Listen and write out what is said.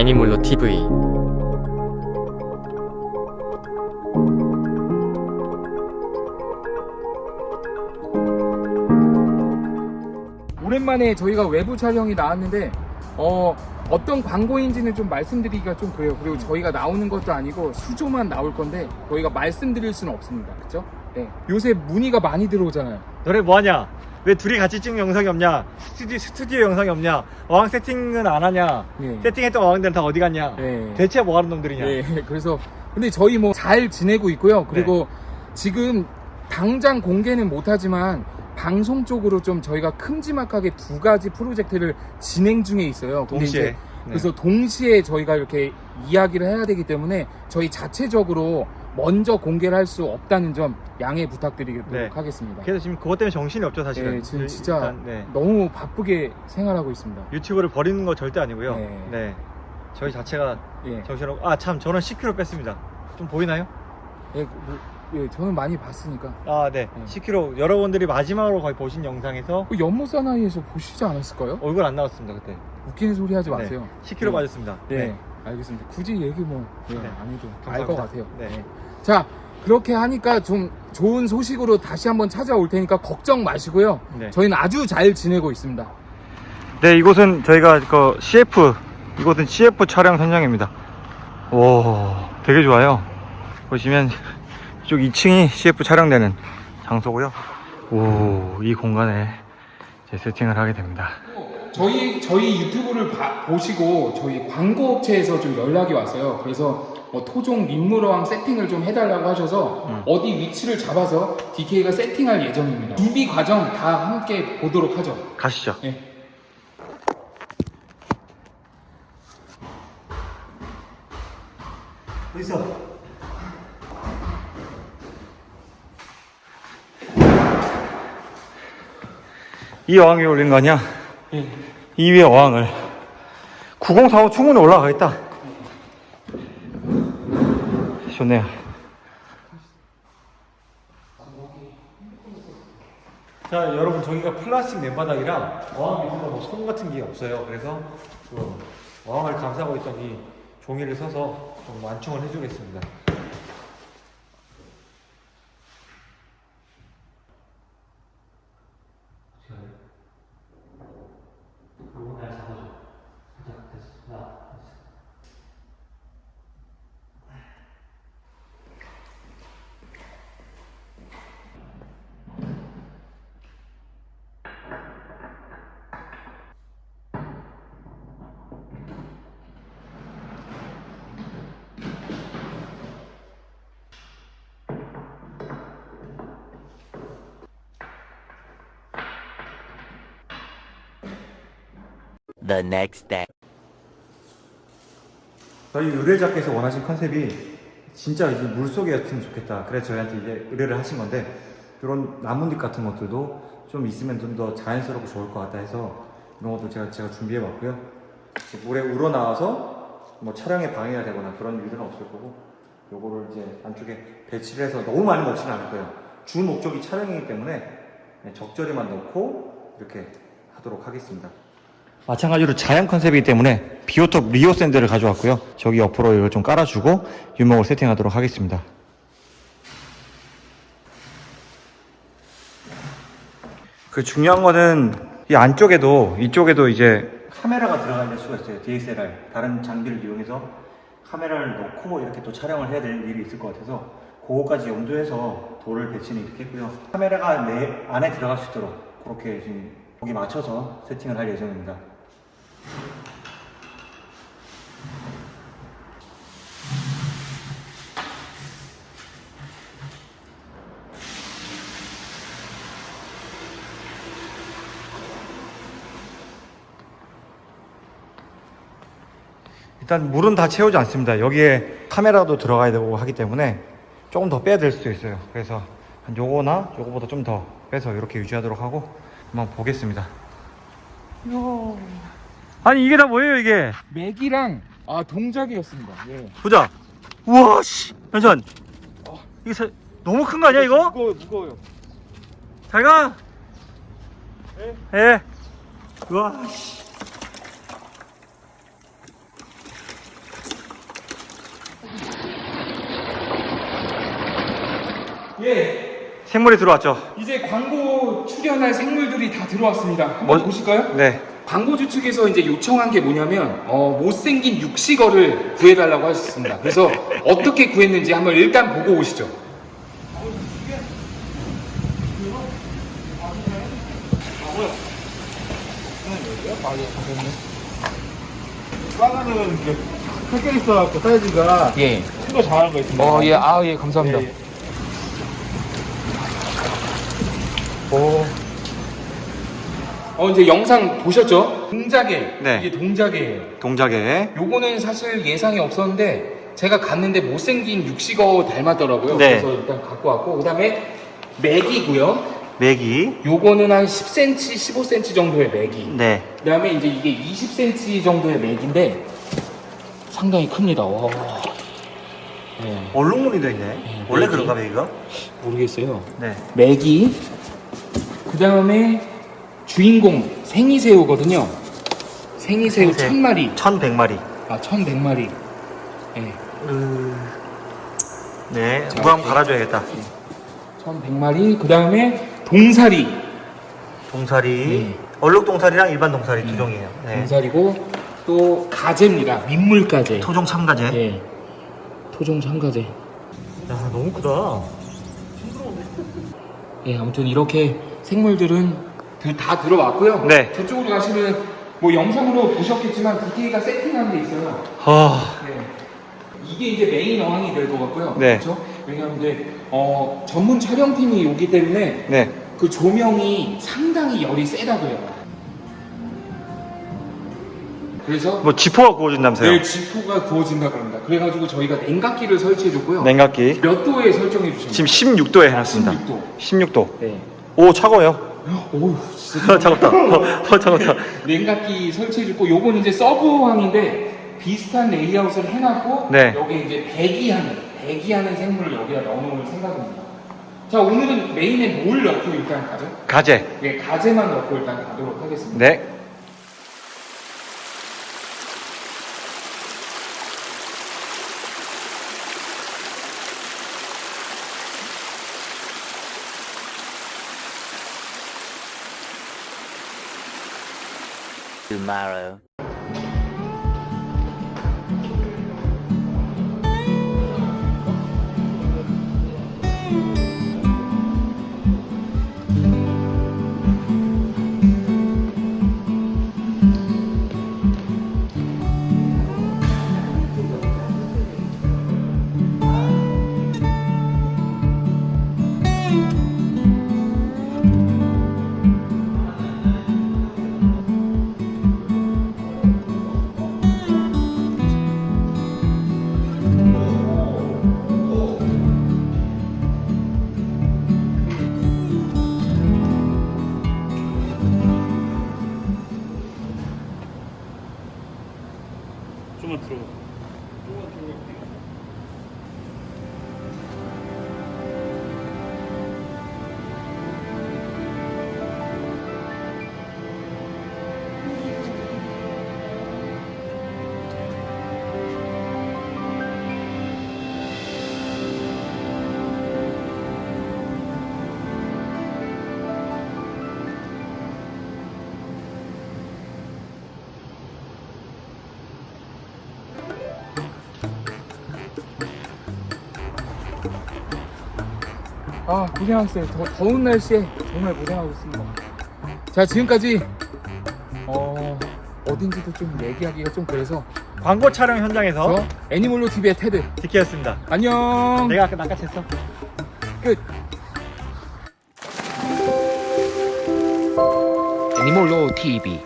애니몰로 TV 오랜만에 저희가 외부 촬영이 나왔는데 어, 어떤 광고인지는 좀 말씀드리기가 좀 그래요. 그리고 저희가 나오는 것도 아니고 수조만 나올 건데 저희가 말씀드릴 수는 없습니다. 그렇죠? 네. 요새 문의가 많이 들어오잖아요. 너네 뭐하냐? 왜 둘이 같이 찍는 영상이 없냐? 스튜디오, 스튜디오 영상이 없냐? 어항 세팅은 안 하냐? 네. 세팅했던 어항들은 다 어디 갔냐? 네. 대체 뭐 하는 놈들이냐? 네. 그래서 근데 저희 뭐 잘 지내고 있고요. 그리고 지금 당장 공개는 못하지만 방송 쪽으로 좀 저희가 큼지막하게 두 가지 프로젝트를 진행 중에 있어요. 동시에. 네. 그래서 동시에 저희가 이렇게 이야기를 해야 되기 때문에 저희 자체적으로 먼저 공개를 할 수 없다는 점 양해 부탁드리도록 네. 하겠습니다. 그래서 지금 그것 때문에 정신이 없죠 사실은. 네, 지금 일- 진짜 일단, 네. 너무 바쁘게 생활하고 있습니다. 유튜브를 버리는 거 절대 아니고요. 네. 네. 저희 자체가 예, 정신을 아참 저는 10kg 뺐습니다. 좀 보이나요? 예, 뭐, 예, 저는 많이 봤으니까 아 네. 네. 10kg 여러분들이 마지막으로 거의 보신 영상에서 그 연못 사나이에서 보시지 않았을까요? 얼굴 안 나왔습니다 그때. 웃기는 소리 하지 마세요. 네. 10kg 빠졌습니다. 네, 알겠습니다. 굳이 얘기 뭐 예, 네. 안 해도 알 감사합니다. 것 같아요. 네. 자, 그렇게 하니까 좀 좋은 소식으로 다시 한번 찾아올 테니까 걱정 마시고요. 네. 저희는 아주 잘 지내고 있습니다. 네, 이곳은 저희가 그 CF, 이곳은 CF 촬영 현장입니다. 와, 되게 좋아요. 보시면 이쪽 2층이 CF 촬영되는 장소고요. 오, 이 공간에 이제 세팅을 하게 됩니다. 저희 저희 유튜브를 봐- 보시고 저희 광고 업체에서 좀 연락이 왔어요. 그래서 뭐 토종 민물어항 세팅을 좀 해달라고 하셔서 음. 어디 위치를 잡아서 DK가 세팅할 예정입니다. 준비 과정 다 함께 보도록 하죠. 가시죠. 예. 어딨어? 이 어항 위에 올린 거 아니야? 예. 이 위에 어항을. 9045 충분히 올라가겠다. 좋네요. 자 여러분 저기가 플라스틱 맨바닥이라 어항 밑에가 뭐손 같은 게 없어요. 그래서 그 어항을 감싸고 있던 이 종이를 써서 좀 완충을 해주겠습니다 the next day. 저희 의뢰자께서 원하신 컨셉이 진짜 이제 물속이었으면 좋겠다. 그래서 저희한테 이제 의뢰를 하신 건데 이런 나뭇잎 같은 것들도 좀 있으면 좀 더 자연스럽고 좋을 것 같다 해서 이런 것도 제가 제가 준비해 봤고요. 물에 우러나와서 뭐 촬영에 방해가 되거나 그런 일들은 없을 거고 요거를 이제 안쪽에 배치를 해서 너무 많이 넣지는 않을 거예요. 주 목적이 촬영이기 때문에 네, 적절히만 넣고 이렇게 하도록 하겠습니다. 마찬가지로 자연 컨셉이기 때문에 비오톱 리오 샌드를 가져왔고요. 저기 옆으로 이걸 좀 깔아주고 유목을 세팅하도록 하겠습니다. 그 중요한 거는 이 안쪽에도 이쪽에도 이제 카메라가 있는 수가 있어요. DSLR 다른 장비를 이용해서 카메라를 넣고 이렇게 또 촬영을 해야 되는 일이 있을 것 같아서 그거까지 염두해서 돌을 배치는 이렇게 했고요. 카메라가 내 안에 들어갈 수 있도록 그렇게 지금 거기 맞춰서 세팅을 할 예정입니다. 일단 물은 다 채우지 않습니다. 여기에 카메라도 들어가야 되고 하기 때문에 조금 더 빼야 될 수도 있어요. 그래서 한 요거나 요거보다 좀 더 빼서 이렇게 유지하도록 하고 한번 보겠습니다. 아니 이게 다 뭐예요 이게? 맥이랑 아 동작이었습니다. 예. 보자. 우와 씨. 연전. 어. 이게 사... 너무 큰 거 아니야 이거? 무거워 무거워요. 잘 가. 예. 예. 우와 씨. 예. 생물이 들어왔죠. 이제 광고 출연할 생물들이 다 들어왔습니다. 한번 뭐, 보실까요? 네. 광고주 측에서 이제 요청한 게 뭐냐면 어, 못생긴 육식어를 구해달라고 하셨습니다. 그래서 어떻게 구했는지 한번 일단 보고 오시죠. 빵하는 이제 섞여 있어갖고 사이즈가 예. 큰거 잘하는 거 있습니다. 어, 예, 아, 예, 감사합니다. 예. 오. 어, 이제 영상 보셨죠? 동작에. 네. 이게 동작이에요. 동작에. 요거는 사실 예상이 없었는데 제가 갔는데 못생긴 육식어 닮았더라고요. 네. 그래서 일단 갖고 왔고 그다음에 맥이고요. 맥이. 요거는 한 10cm, 15cm 정도의 맥이. 네. 그다음에 이제 이게 20cm 정도의 맥인데 상당히 큽니다. 와. 네, 얼룩무늬 돼 있네. 원래 맥이. 그런가 맥이가? 모르겠어요. 네. 맥이. 그다음에 주인공 생이새우거든요. 생이새우. 천 마리. 1100마리. 아, 1100마리. 네. 네. 자, 물 한번 이렇게. 갈아줘야겠다. 1100마리. 그 다음에 동사리. 동사리. 네. 얼룩 동사리랑 일반 동사리 두 종이에요. 네. 동사리고 또 가재입니다. 민물 가재. 토종 참가재. 예. 토종 참가재. 야, 너무 크다. 예, 아무튼 이렇게 생물들은 그- 다 들어왔고요. 네. 저쪽으로 가시면 뭐 영상으로 보셨겠지만 DK가 세팅한 게 있어요. 아, 네. 이게 이제 메인 어항이 될 것 같고요. 네. 그렇죠? 왜냐하면 이제 어, 전문 촬영팀이 오기 때문에 네. 그 조명이 상당히 열이 세다고 해요. 그래서 뭐 지포가 구워진다면서요? 내일 지포가 구워진다 그럽니다. 그래가지고 저희가 냉각기를 설치해줬고요. 냉각기. 몇 도에 설정해 주셨나요? 지금 16도에 해놨습니다. 16도. 16도. 네. 오, 차가워요. 오우 진짜 어, 차갑다. 어, 어, 차갑다. 냉각기 설치해줬고 요건 이제 서브항인데 비슷한 레이아웃을 해놨고 네. 여기 이제 배기하는 배기하는 생물을 여기다 넣어놓을 생각입니다. 자 오늘은 메인에 뭘 넣고 일단 가죠? 가재. 네 가재만 넣고 일단 가도록 하겠습니다. 네. Tomorrow. 아 고생하셨어요. 더, 더운 날씨에 정말 고생하고 있습니다. 자 지금까지 어 어딘지도 좀 얘기하기가 좀 그래서 광고 촬영 현장에서 저 애니몰로 TV의 테드 디키였습니다. 안녕. 내가 아까 낚아챘어. 끝. 애니몰로 TV